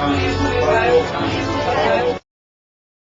Amém.